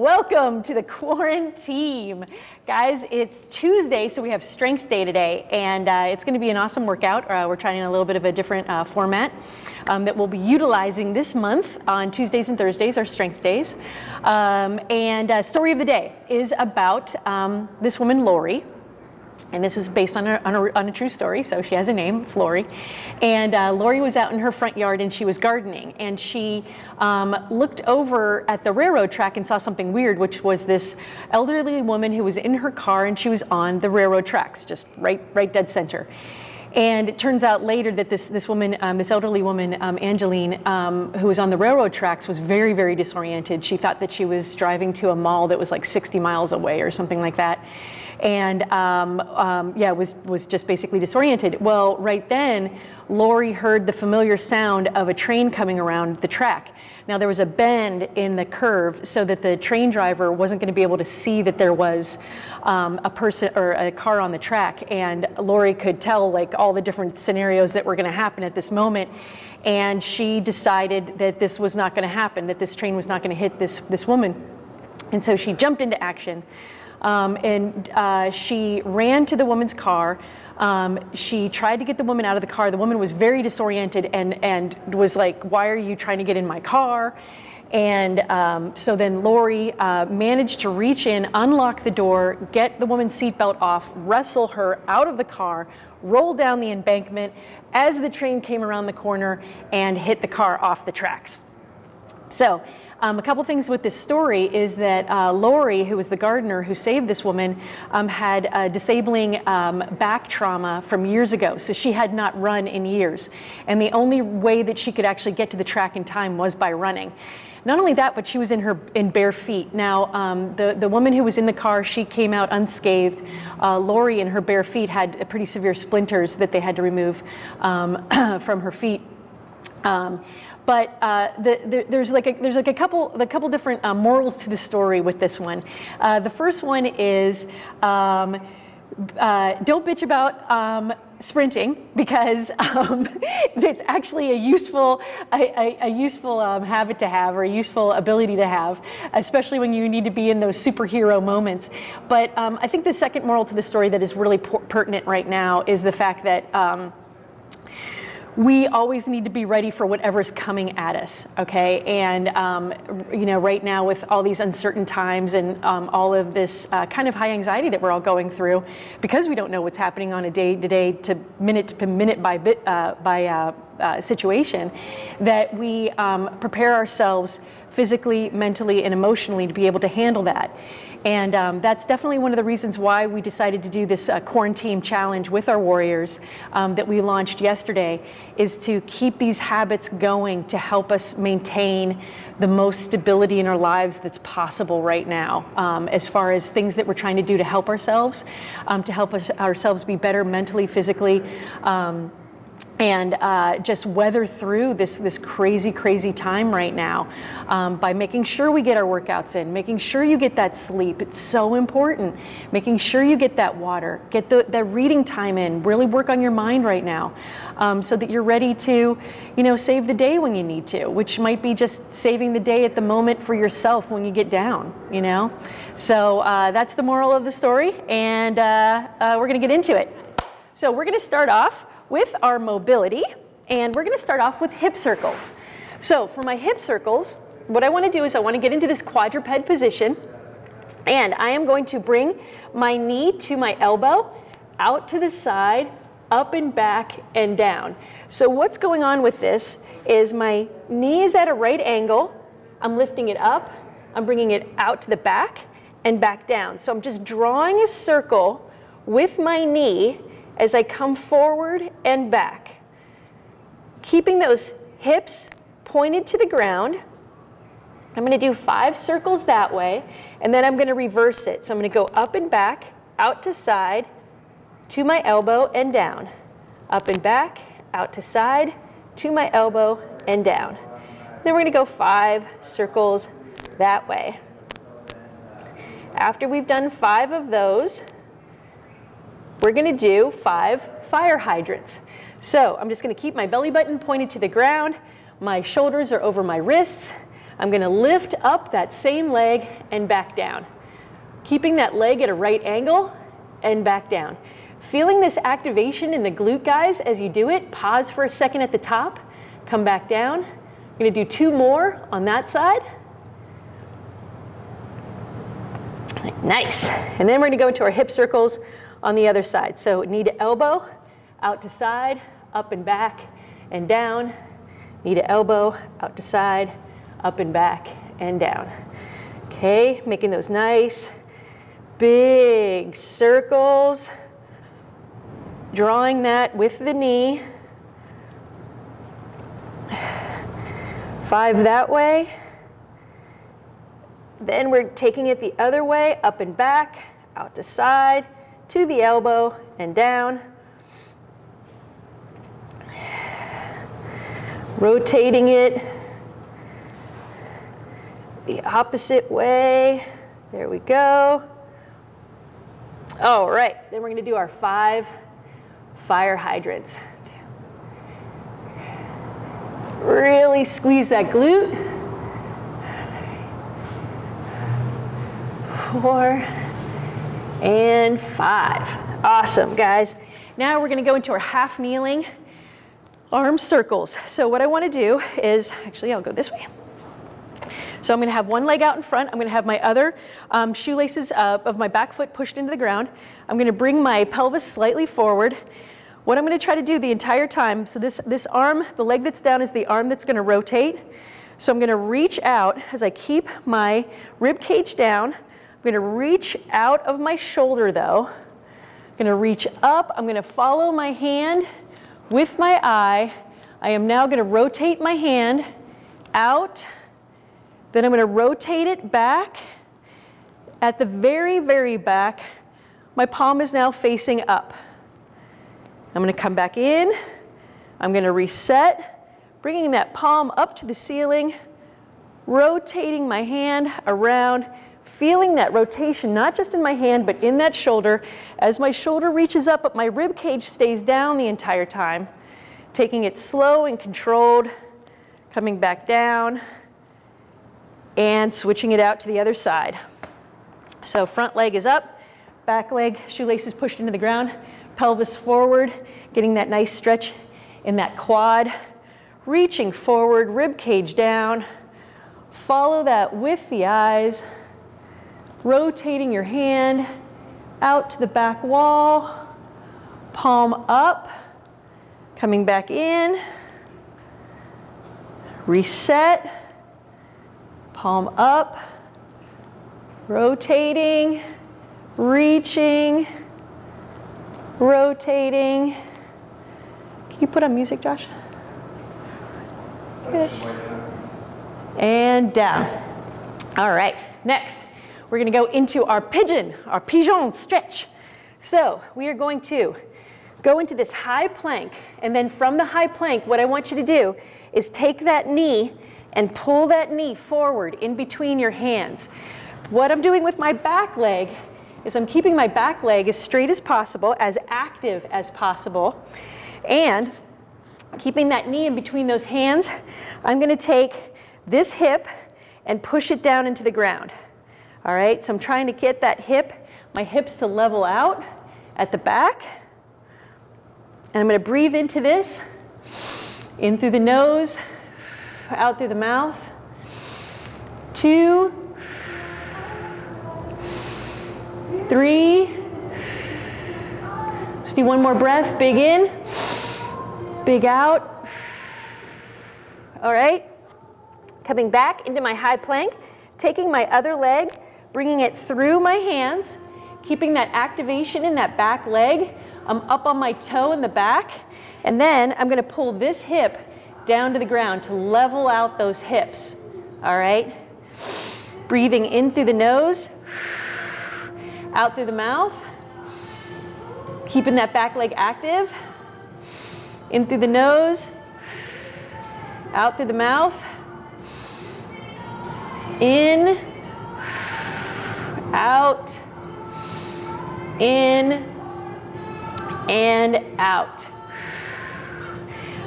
Welcome to the quarantine. Guys, it's Tuesday, so we have strength day today, and uh, it's going to be an awesome workout. Uh, we're trying a little bit of a different uh, format um, that we'll be utilizing this month on Tuesdays and Thursdays, our strength days. Um, and uh, story of the day is about um, this woman, Lori and this is based on a, on a, on a, true story, so she has a name, Lori. And uh, Lori was out in her front yard and she was gardening, and she um, looked over at the railroad track and saw something weird, which was this elderly woman who was in her car and she was on the railroad tracks, just right, right dead center. And it turns out later that this, this woman, um, this elderly woman, um, Angeline, um, who was on the railroad tracks, was very, very disoriented. She thought that she was driving to a mall that was like 60 miles away or something like that and um, um, yeah, was, was just basically disoriented. Well, right then, Lori heard the familiar sound of a train coming around the track. Now there was a bend in the curve so that the train driver wasn't going to be able to see that there was um, a person or a car on the track. And Lori could tell like all the different scenarios that were going to happen at this moment. And she decided that this was not going to happen, that this train was not going to hit this, this woman. And so she jumped into action. Um, and uh, she ran to the woman's car. Um, she tried to get the woman out of the car. The woman was very disoriented and, and was like, why are you trying to get in my car? And um, so then Lori uh, managed to reach in, unlock the door, get the woman's seatbelt off, wrestle her out of the car, roll down the embankment as the train came around the corner and hit the car off the tracks. So um, a couple things with this story is that uh, Lori, who was the gardener who saved this woman, um, had a disabling um, back trauma from years ago. So she had not run in years. And the only way that she could actually get to the track in time was by running. Not only that, but she was in her in bare feet. Now, um, the the woman who was in the car, she came out unscathed. Uh, Lori, in her bare feet, had pretty severe splinters that they had to remove um, from her feet. Um, but uh, the, the, there's like a, there's like a couple a couple different uh, morals to the story with this one. Uh, the first one is um, uh, don't bitch about um, sprinting because um, it's actually a useful a, a, a useful um, habit to have or a useful ability to have, especially when you need to be in those superhero moments. But um, I think the second moral to the story that is really pertinent right now is the fact that um, we always need to be ready for whatever's coming at us, okay? And, um, you know, right now with all these uncertain times and um, all of this uh, kind of high anxiety that we're all going through, because we don't know what's happening on a day to day to minute to minute by bit uh, by uh, uh situation, that we um, prepare ourselves physically, mentally, and emotionally to be able to handle that. And um, that's definitely one of the reasons why we decided to do this uh, quarantine challenge with our warriors um, that we launched yesterday is to keep these habits going to help us maintain the most stability in our lives that's possible right now. Um, as far as things that we're trying to do to help ourselves, um, to help us ourselves be better mentally, physically, um, and uh, just weather through this this crazy crazy time right now um, by making sure we get our workouts in making sure you get that sleep. It's so important. Making sure you get that water get the, the reading time in. Really work on your mind right now um, so that you're ready to you know save the day when you need to which might be just saving the day at the moment for yourself when you get down you know? So uh, that's the moral of the story and uh, uh we're gonna get into it. So we're gonna start off with our mobility, and we're gonna start off with hip circles. So for my hip circles, what I wanna do is I wanna get into this quadruped position, and I am going to bring my knee to my elbow, out to the side, up and back and down. So what's going on with this is my knee is at a right angle, I'm lifting it up, I'm bringing it out to the back and back down. So I'm just drawing a circle with my knee as I come forward and back. Keeping those hips pointed to the ground. I'm going to do five circles that way, and then I'm going to reverse it. So I'm going to go up and back, out to side, to my elbow and down. Up and back, out to side, to my elbow and down. Then we're going to go five circles that way. After we've done five of those, we're gonna do five fire hydrants. So I'm just gonna keep my belly button pointed to the ground. My shoulders are over my wrists. I'm gonna lift up that same leg and back down. Keeping that leg at a right angle and back down. Feeling this activation in the glute, guys, as you do it, pause for a second at the top, come back down. I'm gonna do two more on that side. Nice. And then we're gonna go into our hip circles on the other side. So knee to elbow, out to side, up and back, and down. Knee to elbow, out to side, up and back, and down. Okay, making those nice, big circles. Drawing that with the knee. Five that way. Then we're taking it the other way, up and back, out to side, to the elbow, and down. Rotating it the opposite way. There we go. All right, then we're gonna do our five fire hydrants. Really squeeze that glute. Four and five. Awesome, guys. Now we're gonna go into our half kneeling arm circles. So what I wanna do is, actually I'll go this way. So I'm gonna have one leg out in front. I'm gonna have my other um, shoelaces uh, of my back foot pushed into the ground. I'm gonna bring my pelvis slightly forward. What I'm gonna try to do the entire time, so this, this arm, the leg that's down is the arm that's gonna rotate. So I'm gonna reach out as I keep my rib cage down. I'm gonna reach out of my shoulder though. I'm gonna reach up, I'm gonna follow my hand with my eye. I am now gonna rotate my hand out, then I'm gonna rotate it back. At the very, very back, my palm is now facing up. I'm gonna come back in. I'm gonna reset, bringing that palm up to the ceiling, rotating my hand around, feeling that rotation, not just in my hand, but in that shoulder. As my shoulder reaches up, but my rib cage stays down the entire time. Taking it slow and controlled, coming back down, and switching it out to the other side. So front leg is up, back leg, shoelaces pushed into the ground, pelvis forward, getting that nice stretch in that quad, reaching forward, rib cage down, follow that with the eyes, rotating your hand out to the back wall, palm up, coming back in, reset, palm up, rotating, reaching, rotating. Can you put on music, Josh? Good. And down. All right, next, we're gonna go into our pigeon, our pigeon stretch. So we are going to go into this high plank, and then from the high plank, what I want you to do is take that knee and pull that knee forward in between your hands. What I'm doing with my back leg is I'm keeping my back leg as straight as possible, as active as possible, and keeping that knee in between those hands, I'm gonna take this hip and push it down into the ground. All right, so I'm trying to get that hip, my hips to level out at the back. And I'm gonna breathe into this, in through the nose, out through the mouth. Two, three. Let's do one more breath. Big in, big out. All right. Coming back into my high plank, taking my other leg, bringing it through my hands, keeping that activation in that back leg. I'm up on my toe in the back. And then I'm gonna pull this hip down to the ground to level out those hips. All right? Breathing in through the nose out through the mouth. Keeping that back leg active. In through the nose, out through the mouth. In, out, in, and out.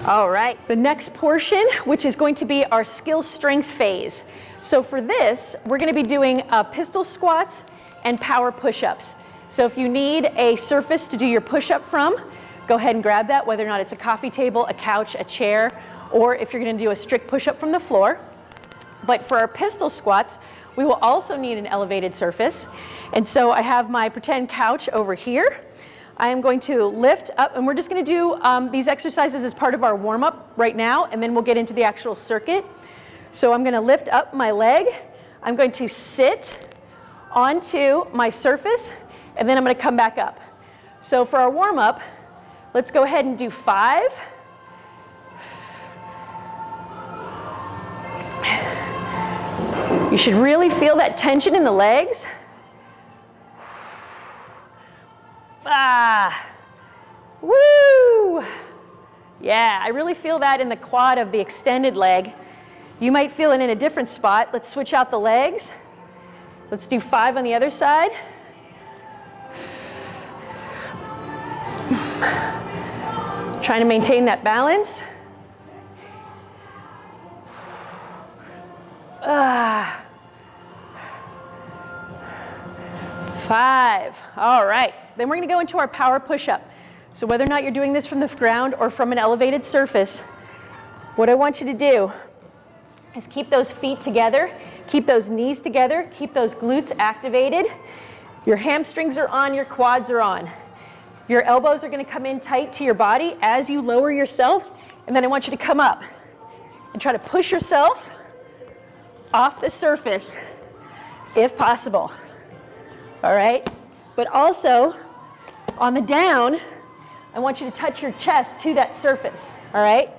All right, the next portion, which is going to be our skill strength phase. So for this, we're gonna be doing uh, pistol squats and power push-ups. So if you need a surface to do your push-up from, go ahead and grab that, whether or not it's a coffee table, a couch, a chair, or if you're gonna do a strict push-up from the floor. But for our pistol squats, we will also need an elevated surface. And so I have my pretend couch over here. I am going to lift up, and we're just gonna do um, these exercises as part of our warm-up right now, and then we'll get into the actual circuit. So I'm gonna lift up my leg. I'm going to sit onto my surface, and then I'm gonna come back up. So for our warm-up, let's go ahead and do five. You should really feel that tension in the legs. Ah, woo! Yeah, I really feel that in the quad of the extended leg. You might feel it in a different spot. Let's switch out the legs. Let's do five on the other side. Trying to maintain that balance. Ah. Five. All right. Then we're going to go into our power push-up. So whether or not you're doing this from the ground or from an elevated surface, what I want you to do is keep those feet together, keep those knees together, keep those glutes activated. Your hamstrings are on, your quads are on. Your elbows are going to come in tight to your body as you lower yourself, and then I want you to come up and try to push yourself off the surface if possible. All right? But also, on the down, I want you to touch your chest to that surface. All right?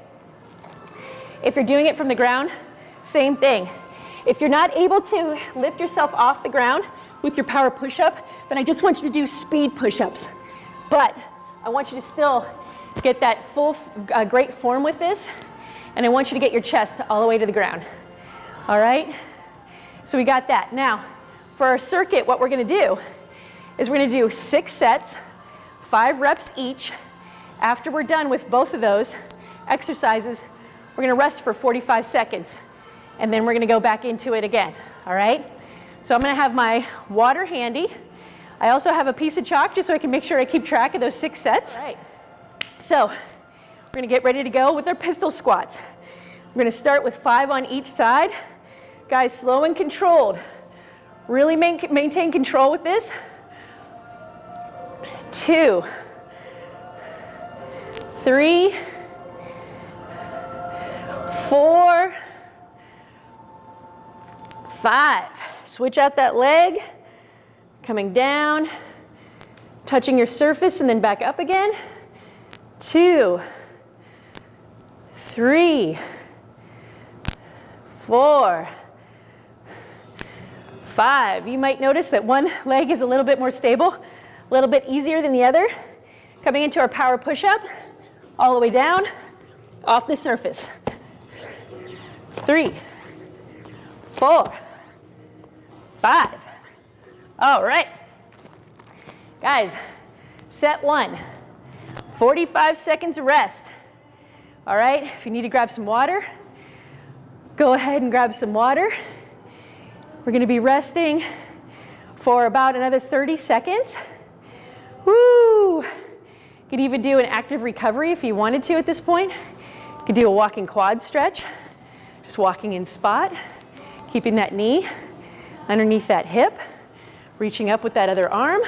If you're doing it from the ground, same thing. If you're not able to lift yourself off the ground with your power push-up, then I just want you to do speed push-ups. But I want you to still get that full, uh, great form with this, and I want you to get your chest all the way to the ground. All right? So we got that. Now, for our circuit, what we're gonna do is we're gonna do six sets, five reps each. After we're done with both of those exercises, we're gonna rest for 45 seconds, and then we're gonna go back into it again, all right? So I'm gonna have my water handy. I also have a piece of chalk just so I can make sure I keep track of those six sets. All right. So we're gonna get ready to go with our pistol squats. We're gonna start with five on each side. Guys, slow and controlled. Really maintain control with this. Two, three, four, five. Switch out that leg, coming down, touching your surface and then back up again. Two, three, four, five. You might notice that one leg is a little bit more stable, a little bit easier than the other. Coming into our power push-up, all the way down, off the surface. Three, four, five. All right. Guys, set one, 45 seconds of rest. All right, if you need to grab some water, go ahead and grab some water. We're gonna be resting for about another 30 seconds. Woo! You could even do an active recovery if you wanted to at this point. You could do a walking quad stretch, just walking in spot, keeping that knee underneath that hip, reaching up with that other arm.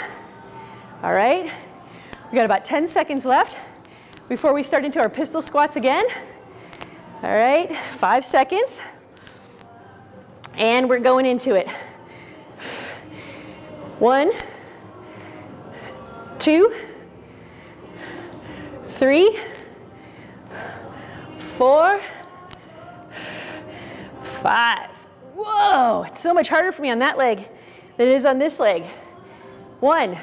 All right, we got about 10 seconds left before we start into our pistol squats again. All right, five seconds. And we're going into it. One, two, three, four, five. Whoa, it's so much harder for me on that leg than it is on this leg. One,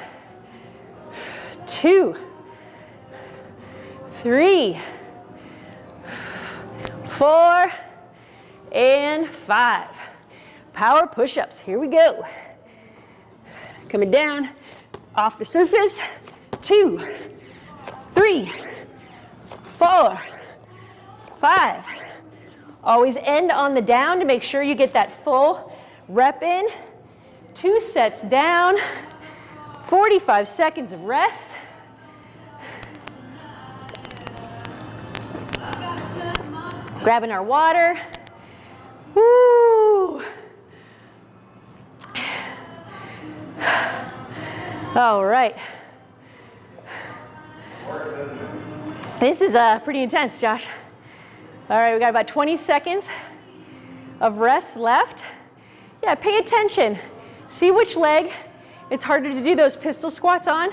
two, three, four, and five. Power push-ups, here we go. Coming down off the surface, two, three, four, five. Always end on the down to make sure you get that full rep in. Two sets down, 45 seconds of rest. Grabbing our water. All right. This is uh, pretty intense, Josh. All right, we got about 20 seconds of rest left. Yeah, pay attention. See which leg it's harder to do those pistol squats on.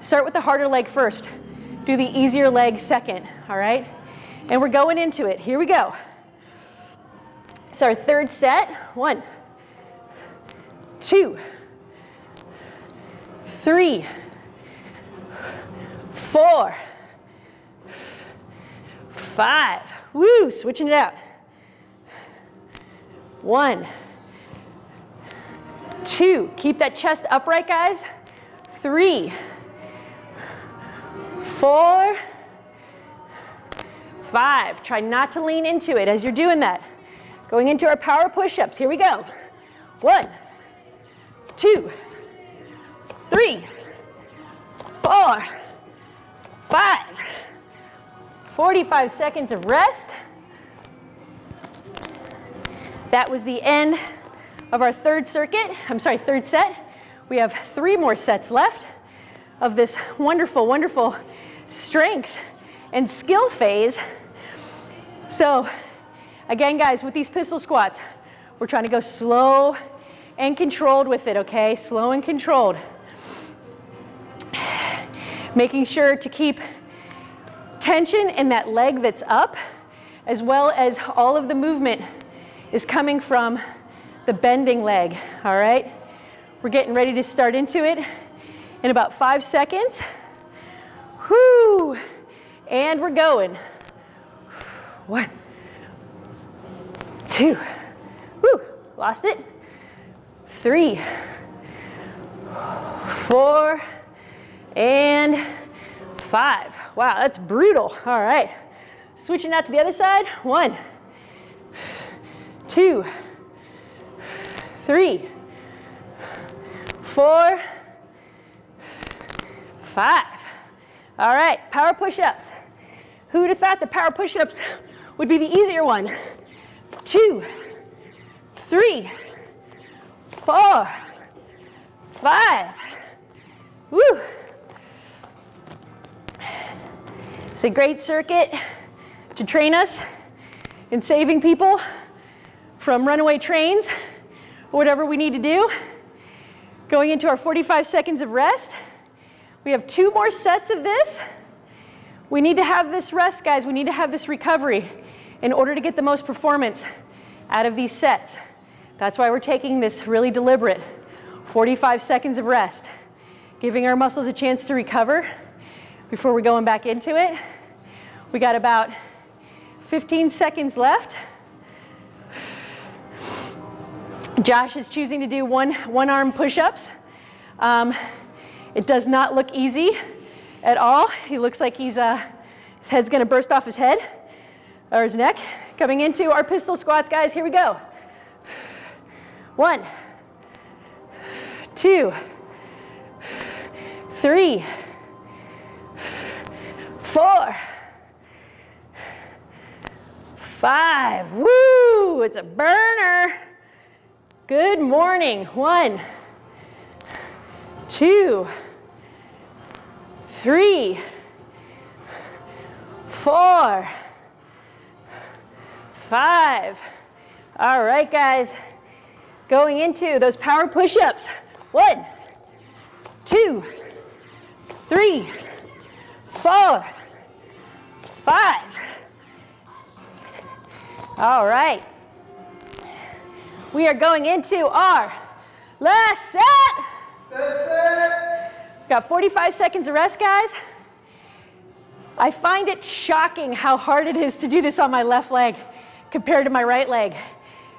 Start with the harder leg first. Do the easier leg second, all right? And we're going into it. Here we go. It's our third set. One, two, three, four, five. Woo, switching it out. One, two, keep that chest upright, guys. Three, four, five. Try not to lean into it as you're doing that. Going into our power push-ups. Here we go. One, two, three, four, five. 45 seconds of rest. That was the end of our third circuit, I'm sorry, third set. We have three more sets left of this wonderful, wonderful strength and skill phase. So again, guys, with these pistol squats, we're trying to go slow and controlled with it, okay? Slow and controlled. Making sure to keep tension in that leg that's up, as well as all of the movement is coming from the bending leg, all right? We're getting ready to start into it in about five seconds. Whoo! And we're going. One, two, whoo, lost it. Three, four, and five. Wow, that's brutal. All right. Switching out to the other side. One, two, three, four, five. All right, power push-ups. Who would have thought the power push-ups would be the easier one? Two, three, four, five. Woo! It's a great circuit to train us in saving people from runaway trains or whatever we need to do. Going into our 45 seconds of rest. We have two more sets of this. We need to have this rest, guys. We need to have this recovery in order to get the most performance out of these sets. That's why we're taking this really deliberate 45 seconds of rest, giving our muscles a chance to recover before we're going back into it. We got about 15 seconds left. Josh is choosing to do one, one arm push-ups. Um, it does not look easy at all. He looks like he's, uh, his head's gonna burst off his head or his neck. Coming into our pistol squats, guys, here we go. One, two, three, four, five. Woo, it's a burner. Good morning. One, two, three, four, five. All right, guys. Going into those power push-ups. One, two, three, four, five. All right. We are going into our last set. Last set. Got 45 seconds of rest, guys. I find it shocking how hard it is to do this on my left leg compared to my right leg,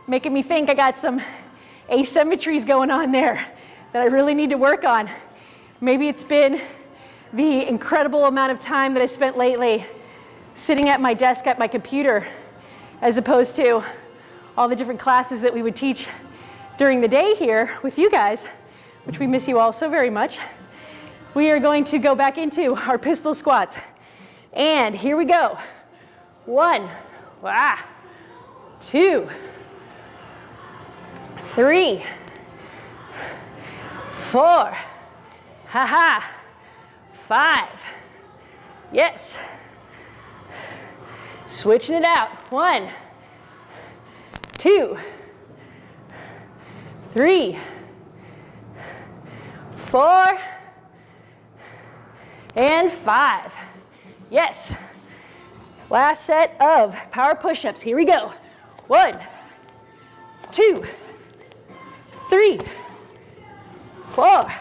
making me think I got some asymmetries going on there that I really need to work on. Maybe it's been the incredible amount of time that I spent lately sitting at my desk at my computer as opposed to all the different classes that we would teach during the day here with you guys, which we miss you all so very much. We are going to go back into our pistol squats. And here we go. One, ah, two, three, four, ha ha, five, yes. Switching it out. One, two, three, four, and five. Yes. Last set of power push-ups. Here we go. One, two, three, four,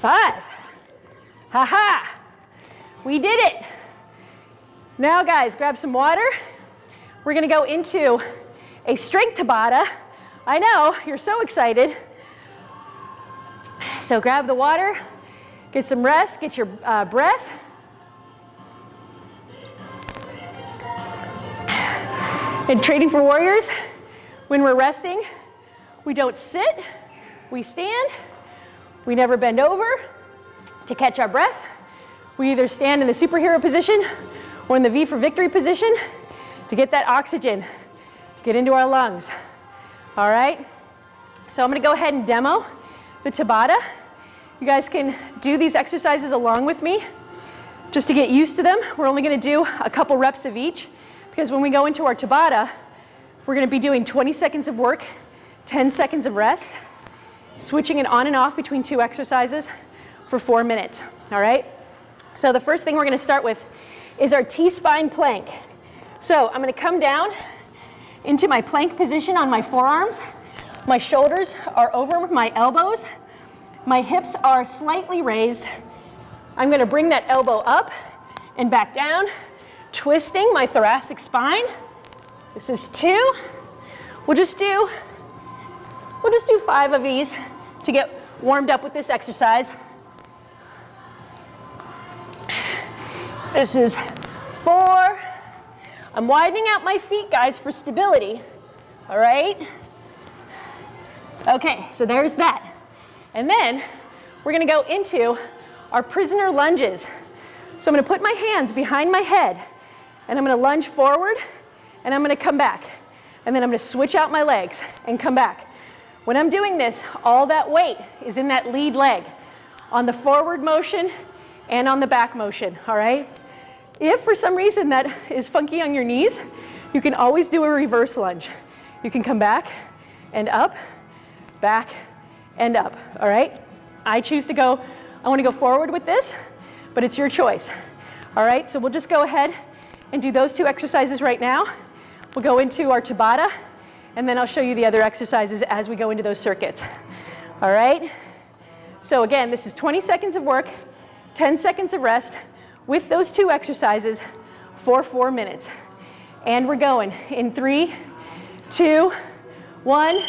five. Ha ha. We did it. Now guys, grab some water. We're gonna go into a strength Tabata. I know, you're so excited. So grab the water, get some rest, get your uh, breath. In Training for Warriors, when we're resting, we don't sit, we stand, we never bend over to catch our breath. We either stand in the superhero position or in the V for victory position to get that oxygen, get into our lungs. All right? So I'm gonna go ahead and demo the Tabata. You guys can do these exercises along with me just to get used to them. We're only gonna do a couple reps of each because when we go into our Tabata, we're gonna be doing 20 seconds of work, 10 seconds of rest, switching it on and off between two exercises for four minutes, all right? So the first thing we're gonna start with is our T-spine plank. So I'm gonna come down into my plank position on my forearms. My shoulders are over my elbows. My hips are slightly raised. I'm gonna bring that elbow up and back down, twisting my thoracic spine. This is two. We'll just do, we'll just do five of these to get warmed up with this exercise. This is four. I'm widening out my feet, guys, for stability. All right? Okay, so there's that. And then we're gonna go into our prisoner lunges. So I'm gonna put my hands behind my head and I'm gonna lunge forward and I'm gonna come back. And then I'm gonna switch out my legs and come back. When I'm doing this, all that weight is in that lead leg on the forward motion and on the back motion, all right? If for some reason that is funky on your knees, you can always do a reverse lunge. You can come back and up, back and up, all right? I choose to go, I wanna go forward with this, but it's your choice. All right, so we'll just go ahead and do those two exercises right now. We'll go into our Tabata, and then I'll show you the other exercises as we go into those circuits. All right? So again, this is 20 seconds of work, 10 seconds of rest, with those two exercises for four minutes. And we're going in three, two, one.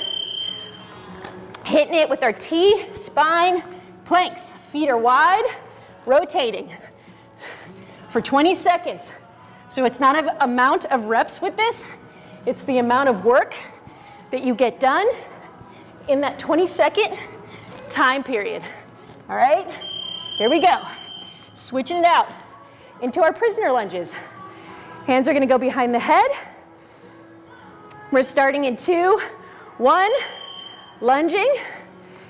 Hitting it with our T spine planks. Feet are wide, rotating for 20 seconds. So it's not an amount of reps with this, it's the amount of work that you get done in that 20 second time period. All right, here we go. Switching it out into our prisoner lunges. Hands are gonna go behind the head. We're starting in two, one, lunging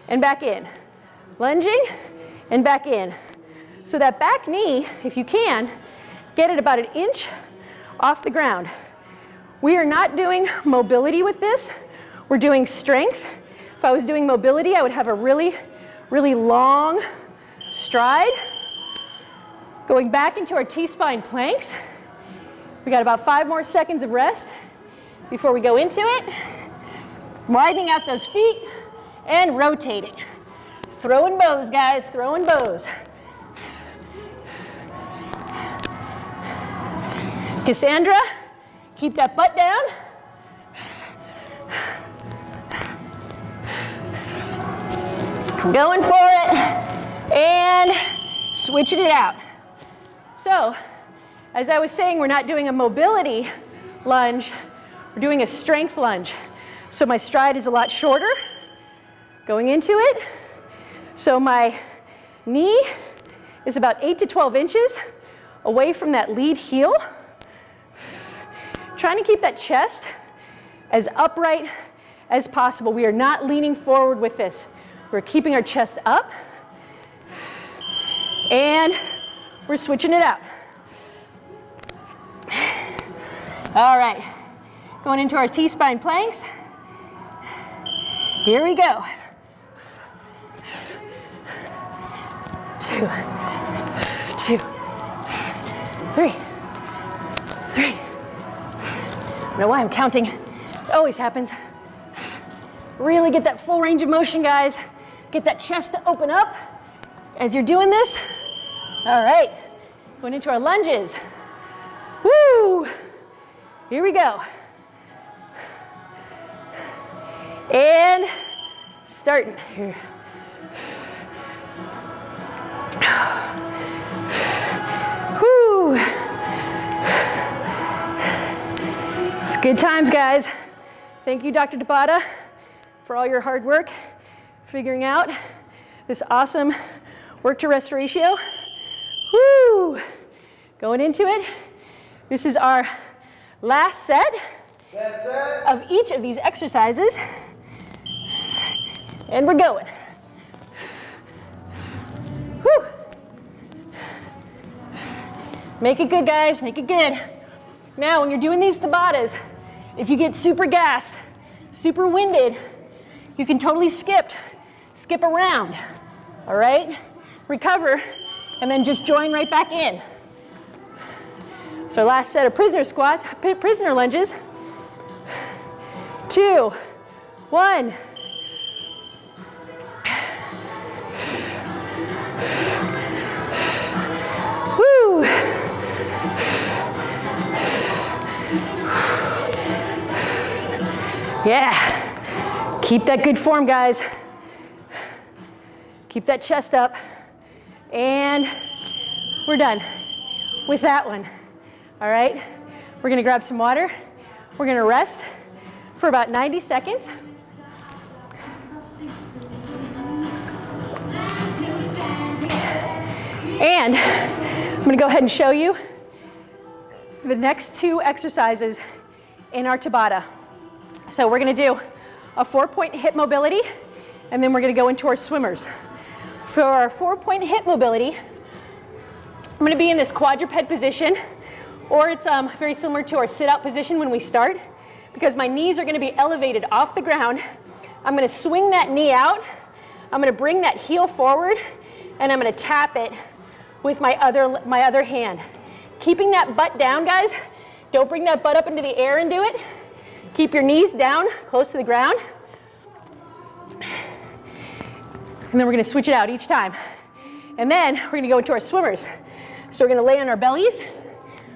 and back in. Lunging and back in. So that back knee, if you can, get it about an inch off the ground. We are not doing mobility with this. We're doing strength. If I was doing mobility, I would have a really, really long stride. Going back into our T-spine planks. We got about five more seconds of rest before we go into it. Widening out those feet and rotating. Throwing bows, guys, throwing bows. Cassandra, keep that butt down. Going for it and switching it out. So as I was saying, we're not doing a mobility lunge, we're doing a strength lunge. So my stride is a lot shorter going into it. So my knee is about 8 to 12 inches away from that lead heel. Trying to keep that chest as upright as possible. We are not leaning forward with this. We're keeping our chest up. And we're switching it out. All right, going into our T-spine planks. Here we go. Two, two, three, three. I don't know why I'm counting. It always happens. Really get that full range of motion, guys. Get that chest to open up as you're doing this. All right, going into our lunges. Woo! Here we go. And starting here. Whew. It's good times, guys. Thank you, Dr. Tabata, for all your hard work figuring out this awesome work to rest ratio. Woo! Going into it. This is our last set of each of these exercises. And we're going. Whew. Make it good, guys. Make it good. Now, when you're doing these Tabatas, if you get super gassed, super winded, you can totally skip, skip around. All right? Recover, and then just join right back in. So last set of prisoner squats, prisoner lunges. Two, one. Woo. Yeah. Keep that good form, guys. Keep that chest up. And we're done with that one. All right, we're gonna grab some water. We're gonna rest for about 90 seconds. And I'm gonna go ahead and show you the next two exercises in our Tabata. So we're gonna do a four point hip mobility and then we're gonna go into our swimmers. For our four point hip mobility, I'm gonna be in this quadruped position or it's um, very similar to our sit-out position when we start because my knees are gonna be elevated off the ground. I'm gonna swing that knee out. I'm gonna bring that heel forward and I'm gonna tap it with my other, my other hand. Keeping that butt down, guys. Don't bring that butt up into the air and do it. Keep your knees down, close to the ground. And then we're gonna switch it out each time. And then we're gonna go into our swimmers. So we're gonna lay on our bellies.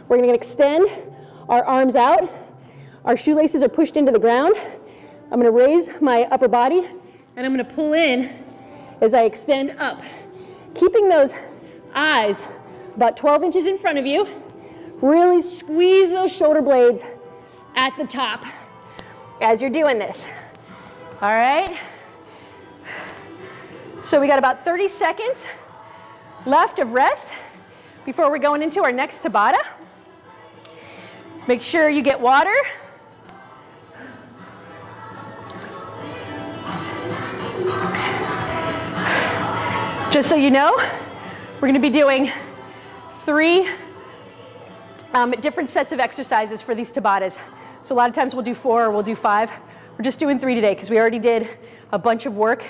We're gonna extend our arms out. Our shoelaces are pushed into the ground. I'm gonna raise my upper body and I'm gonna pull in as I extend up. Keeping those eyes about 12 inches in front of you. Really squeeze those shoulder blades at the top as you're doing this. All right? So we got about 30 seconds left of rest before we're going into our next Tabata. Make sure you get water. Just so you know, we're going to be doing three um, different sets of exercises for these Tabatas. So a lot of times we'll do four or we'll do five. We're just doing three today because we already did a bunch of work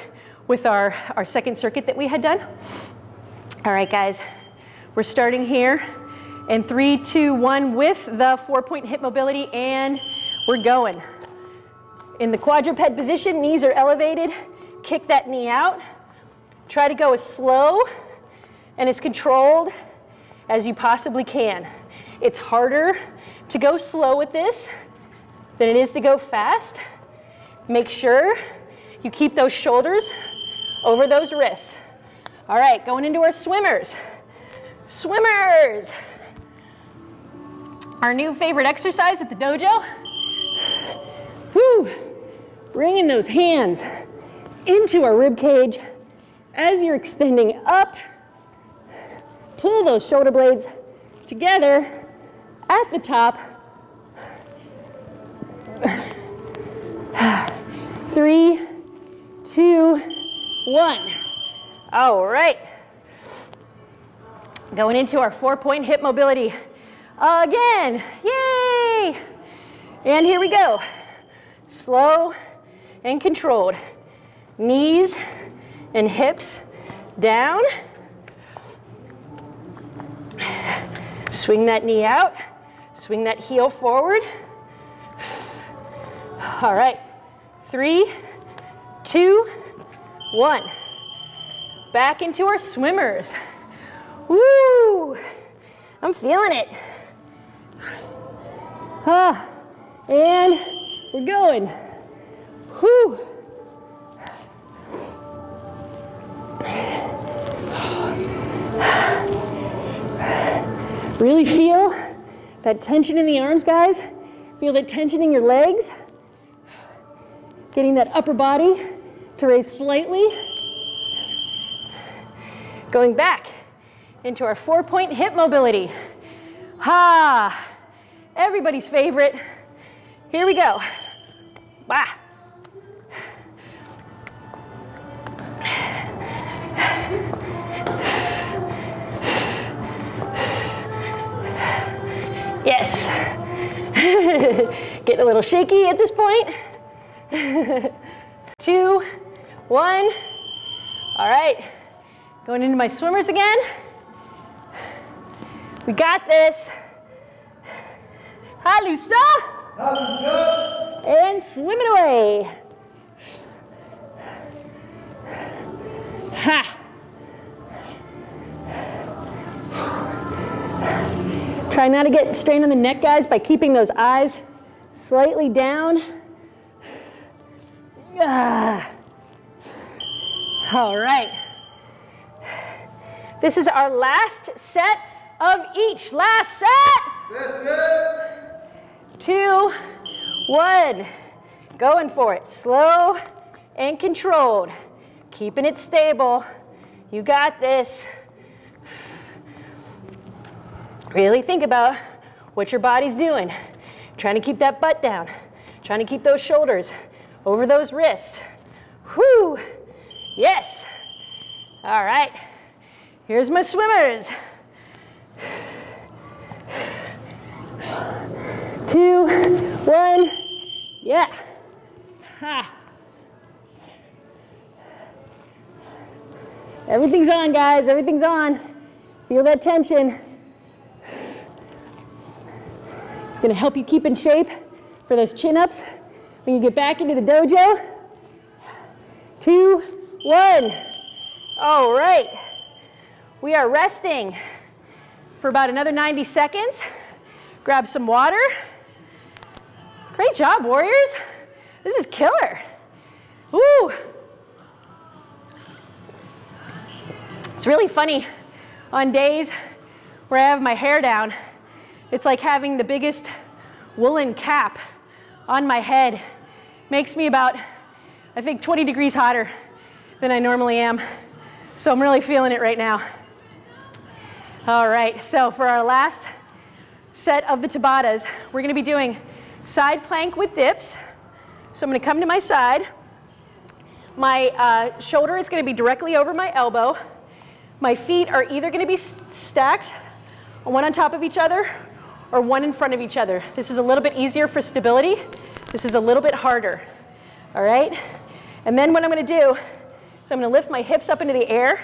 with our, our second circuit that we had done. All right, guys, we're starting here and three, two, one with the four point hip mobility and we're going. In the quadruped position, knees are elevated. Kick that knee out. Try to go as slow and as controlled as you possibly can. It's harder to go slow with this than it is to go fast. Make sure you keep those shoulders over those wrists. All right, going into our swimmers. Swimmers. Our new favorite exercise at the dojo. Woo! Bringing those hands into our rib cage as you're extending up. Pull those shoulder blades together at the top. Three, one. All right. Going into our four point hip mobility. Again, yay! And here we go. Slow and controlled. Knees and hips down. Swing that knee out. Swing that heel forward. All right. Three, two, one. Back into our swimmers. Woo! I'm feeling it. Ah, and we're going. Whoo! Really feel that tension in the arms, guys. Feel that tension in your legs. Getting that upper body to raise slightly. Going back into our four point hip mobility. Ha! Everybody's favorite. Here we go. Bah. Yes. Getting a little shaky at this point. Two, one. All right. Going into my swimmers again. We got this. Halusa. Halusa. And swimming away. Ha. Try not to get strained on the neck, guys, by keeping those eyes slightly down. Ah. All right. This is our last set of each. Last set. Two, one. Going for it. Slow and controlled. Keeping it stable. You got this. Really think about what your body's doing. Trying to keep that butt down. Trying to keep those shoulders over those wrists. Whoo! Yes. All right. Here's my swimmers. Two, one, yeah. Ha. Everything's on, guys, everything's on. Feel that tension. It's gonna help you keep in shape for those chin-ups when you get back into the dojo. Two, one. All right. We are resting for about another 90 seconds. Grab some water. Great job, warriors. This is killer. Woo! It's really funny on days where I have my hair down. It's like having the biggest woolen cap on my head. Makes me about, I think, 20 degrees hotter than I normally am. So I'm really feeling it right now. All right, so for our last set of the Tabatas, we're gonna be doing side plank with dips. So I'm gonna come to my side. My uh, shoulder is gonna be directly over my elbow. My feet are either gonna be stacked, one on top of each other, or one in front of each other. This is a little bit easier for stability. This is a little bit harder, all right? And then what I'm gonna do is I'm gonna lift my hips up into the air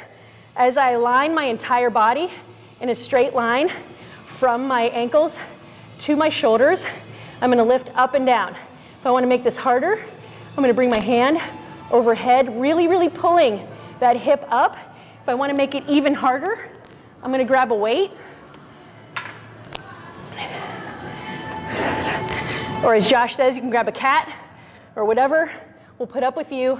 as I align my entire body in a straight line from my ankles to my shoulders. I'm gonna lift up and down. If I wanna make this harder, I'm gonna bring my hand overhead, really, really pulling that hip up. If I wanna make it even harder, I'm gonna grab a weight. Or as Josh says, you can grab a cat or whatever. We'll put up with you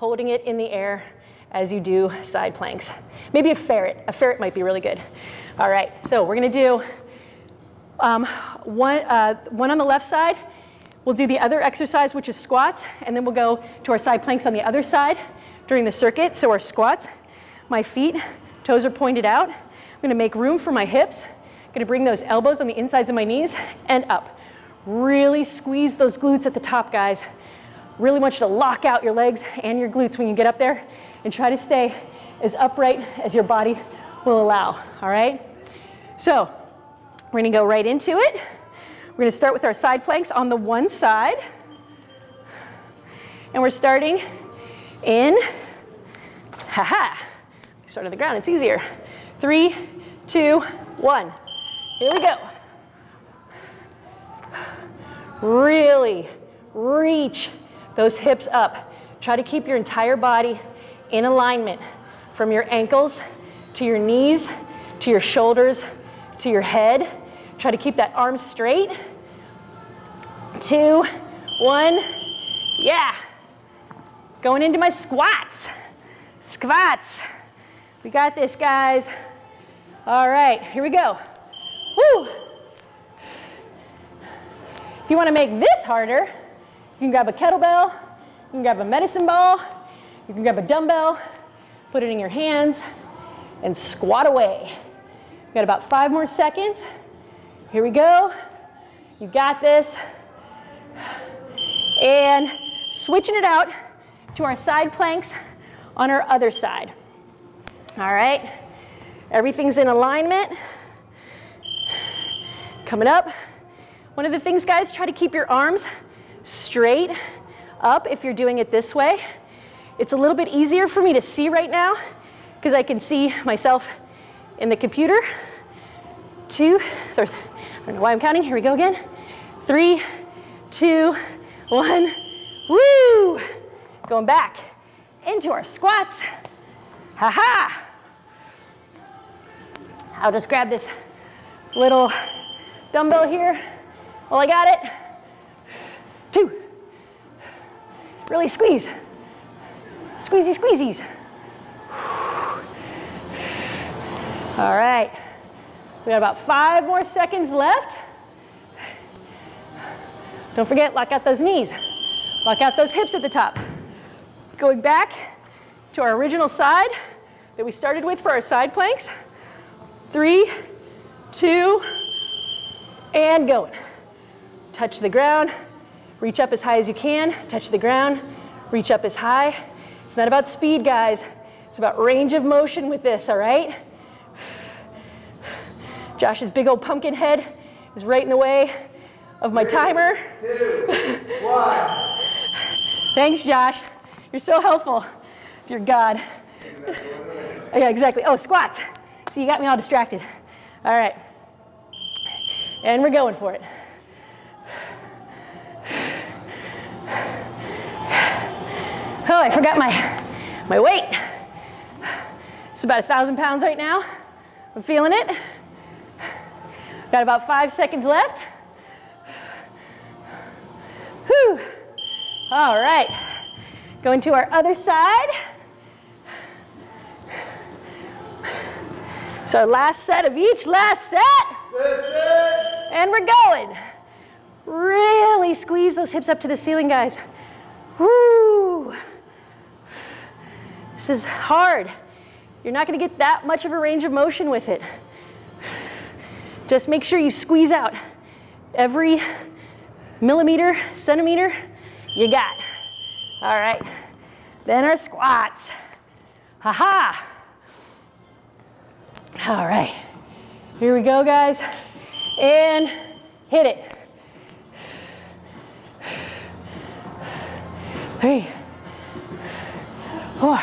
holding it in the air as you do side planks. Maybe a ferret. A ferret might be really good. All right, so we're gonna do Um, one, uh, one on the left side, we'll do the other exercise, which is squats, and then we'll go to our side planks on the other side during the circuit. So our squats, my feet, toes are pointed out. I'm gonna make room for my hips. I'm gonna bring those elbows on the insides of my knees and up. Really squeeze those glutes at the top, guys. Really want you to lock out your legs and your glutes when you get up there and try to stay as upright as your body will allow, all right? So we're gonna go right into it. We're gonna start with our side planks on the one side. And we're starting in, haha, -ha. start on the ground, it's easier. Three, two, one. Here we go. Really reach those hips up. Try to keep your entire body in alignment from your ankles to your knees, to your shoulders, to your head. Try to keep that arm straight. Two, one, yeah. Going into my squats. Squats. We got this, guys. All right, here we go. Woo! If you want to make this harder, can grab a kettlebell, you can grab a medicine ball, you can grab a dumbbell, put it in your hands, and squat away. We've got about five more seconds. Here we go. You got this. And switching it out to our side planks on our other side. All right, everything's in alignment. Coming up. One of the things, guys, try to keep your arms straight up if you're doing it this way. It's a little bit easier for me to see right now because I can see myself in the computer. Two, I don't know why I'm counting. Here we go again. Three, two, one. Woo! Going back into our squats. Ha ha! I'll just grab this little dumbbell here. Well, I got it. Two. Really squeeze. Squeezy squeezies. All right. We got about five more seconds left. Don't forget, lock out those knees. Lock out those hips at the top. Going back to our original side that we started with for our side planks. Three, two, and going. Touch the ground, reach up as high as you can, touch the ground, reach up as high. It's not about speed, guys. It's about range of motion with this, all right? Josh's big old pumpkin head is right in the way of my Three, timer. Two, one. Thanks, Josh. You're so helpful. Dear God. Yeah, exactly. Oh, squats. See, you got me all distracted. All right. And we're going for it. Oh, I forgot my, my weight. It's about a thousand pounds right now. I'm feeling it. Got about five seconds left. Whew. All right. Going to our other side. So our last set of each, last set. And we're going. Really squeeze those hips up to the ceiling, guys. Woo. This is hard. You're not going to get that much of a range of motion with it. Just make sure you squeeze out every millimeter, centimeter you got. All right. Then our squats. Ha ha. All right. Here we go, guys. And hit it. Three, four.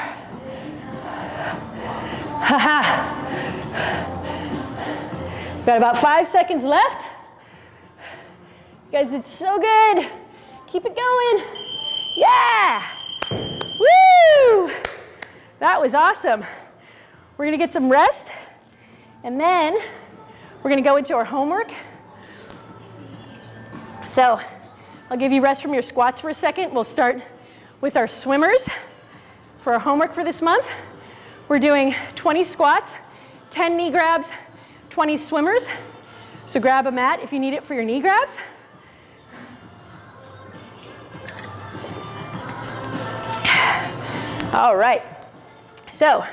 Ha ha. Got about five seconds left. You guys did so good. Keep it going. Yeah. Woo! That was awesome. We're gonna get some rest and then we're gonna go into our homework. So I'll give you rest from your squats for a second. We'll start with our swimmers for our homework for this month. We're doing 20 squats, 10 knee grabs, 20 swimmers. So grab a mat if you need it for your knee grabs. All right. So,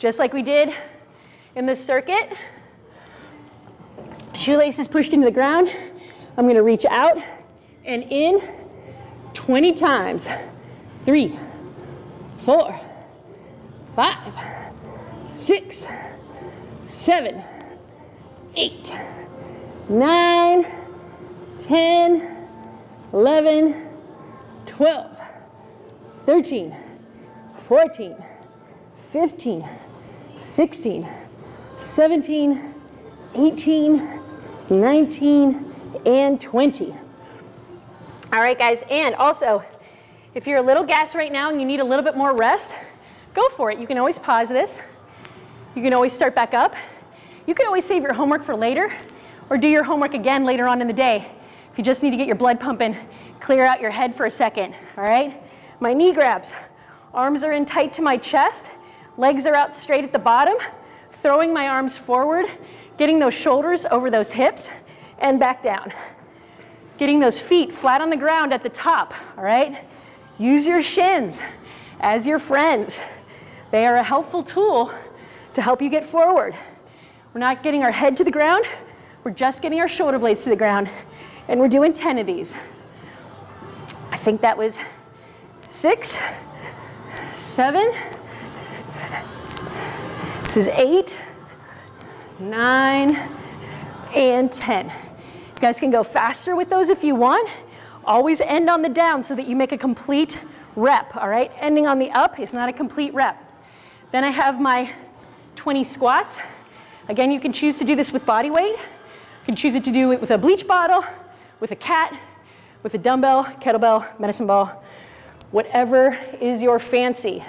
just like we did in the circuit, shoelaces pushed into the ground. I'm going to reach out and in 20 times. Three, four, five, six, seven, eight, nine, 10, 11, 12, 13, 14, 15, 16, 17, 18, 19, and 20. All right, guys, and also, if you're a little gassed right now and you need a little bit more rest, go for it. You can always pause this. You can always start back up. You can always save your homework for later or do your homework again later on in the day. If you just need to get your blood pumping, clear out your head for a second, all right? My knee grabs. Arms are in tight to my chest. Legs are out straight at the bottom. Throwing my arms forward, getting those shoulders over those hips and back down. Getting those feet flat on the ground at the top, all right? Use your shins as your friends. They are a helpful tool to help you get forward. We're not getting our head to the ground, we're just getting our shoulder blades to the ground, and we're doing 10 of these. I think that was six, seven, this is eight, nine, and 10. You guys can go faster with those if you want. Always end on the down so that you make a complete rep, all right? Ending on the up is not a complete rep. Then I have my 20 squats. Again, you can choose to do this with body weight. You can choose it to do it with a bleach bottle, with a cat, with a dumbbell, kettlebell, medicine ball, whatever is your fancy.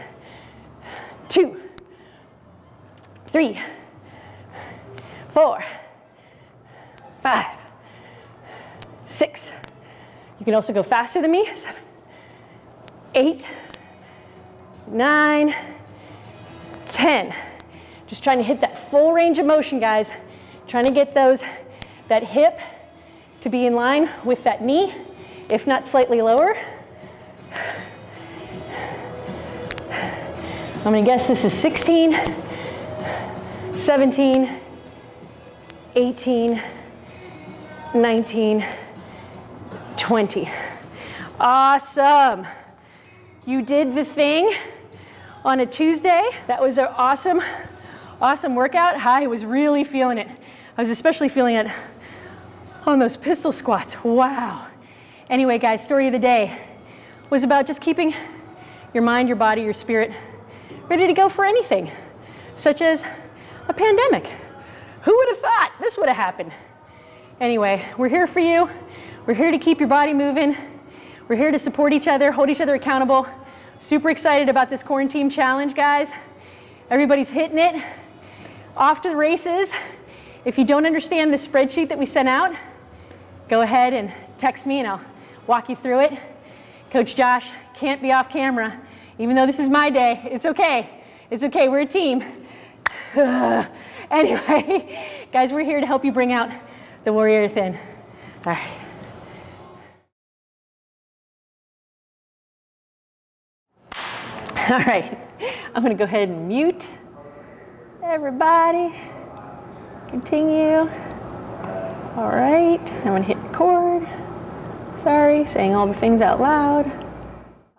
Two, three, four, five, six. You can also go faster than me. Seven, eight, nine, ten. Just trying to hit that full range of motion, guys. Trying to get those, that hip to be in line with that knee, if not slightly lower. I'm gonna guess this is 16, 17, 18, 19, 20. Awesome. You did the thing on a Tuesday. That was an awesome, awesome workout. I was really feeling it. I was especially feeling it on those pistol squats. Wow. Anyway, guys, story of the day was about just keeping your mind, your body, your spirit ready to go for anything, such as a pandemic. Who would have thought this would have happened? Anyway, we're here for you. We're here to keep your body moving. We're here to support each other, hold each other accountable. Super excited about this quarantine challenge, guys. Everybody's hitting it. Off to the races. If you don't understand the spreadsheet that we sent out, go ahead and text me and I'll walk you through it. Coach Josh can't be off camera. Even though this is my day, it's okay. It's okay, we're a team. anyway, guys, we're here to help you bring out the warrior within. All right. All right, I'm gonna go ahead and mute everybody. Continue. All right, I'm gonna hit record. Sorry, saying all the things out loud.